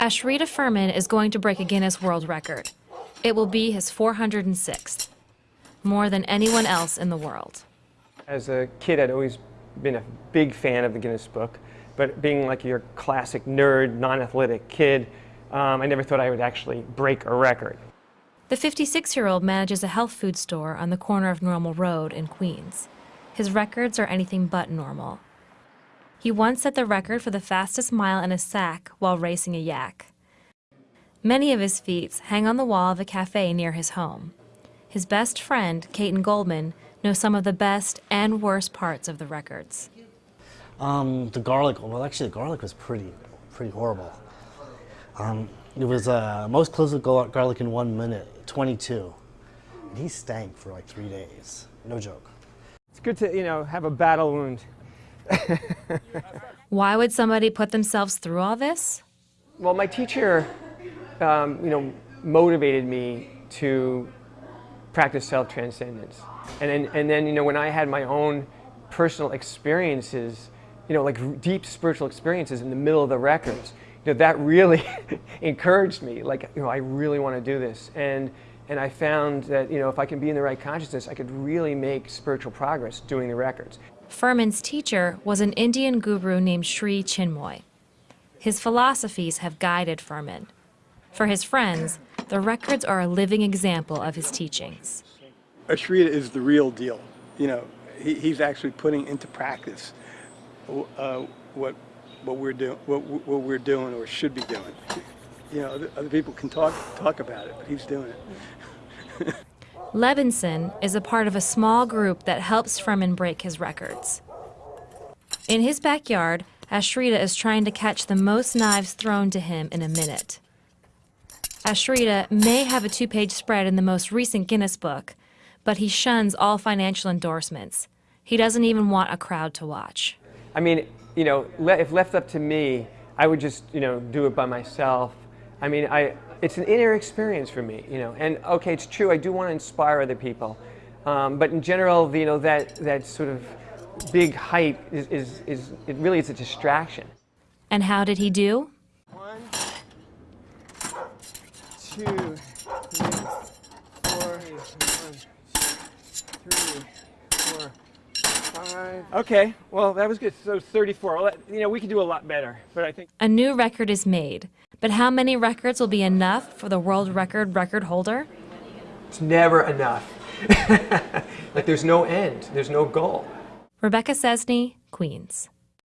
Ashrita Furman is going to break a Guinness World Record. It will be his 406th, more than anyone else in the world. As a kid, I'd always been a big fan of the Guinness Book, but being like your classic nerd, non-athletic kid, um, I never thought I would actually break a record. The 56 year old manages a health food store on the corner of Normal Road in Queens. His records are anything but normal. He once set the record for the fastest mile in a sack while racing a yak. Many of his feats hang on the wall of a cafe near his home. His best friend, Caton Goldman, knows some of the best and worst parts of the records. Um, the garlic, well actually the garlic was pretty, pretty horrible. Um, it was uh, most cloves of garlic in one minute, 22. And he stank for like three days, no joke. It's good to, you know, have a battle wound. Why would somebody put themselves through all this? Well, my teacher, um, you know, motivated me to practice self-transcendence. And then, and then, you know, when I had my own personal experiences, you know, like deep spiritual experiences in the middle of the records, you know, that really encouraged me. Like, you know, I really want to do this. And, and I found that, you know, if I can be in the right consciousness, I could really make spiritual progress doing the records. Furman's teacher was an Indian guru named Sri Chinmoy. His philosophies have guided Furman. For his friends, the records are a living example of his teachings. Ashrita is the real deal. You know, he, he's actually putting into practice uh, what what we're doing, what, what we're doing or should be doing. You know, other, people can talk talk about it, but he's doing it. Levinson is a part of a small group that helps Furman break his records. In his backyard, Ashrita is trying to catch the most knives thrown to him in a minute. Ashrita may have a two-page spread in the most recent Guinness book, but he shuns all financial endorsements. He doesn't even want a crowd to watch. I mean, you know, if left up to me, I would just, you know, do it by myself. I mean, I, it's an inner experience for me, you know, and okay, it's true, I do want to inspire other people. Um, but in general, you know, that, that sort of big hype is, is, is, it really is a distraction. And how did he do? One, two, three, four, one, three, four, five. Okay, well, that was good. So 34. Well, you know, we can do a lot better, but I think. A new record is made. But how many records will be enough for the world record record holder? It's never enough. like there's no end, there's no goal. Rebecca Cesney, Queens.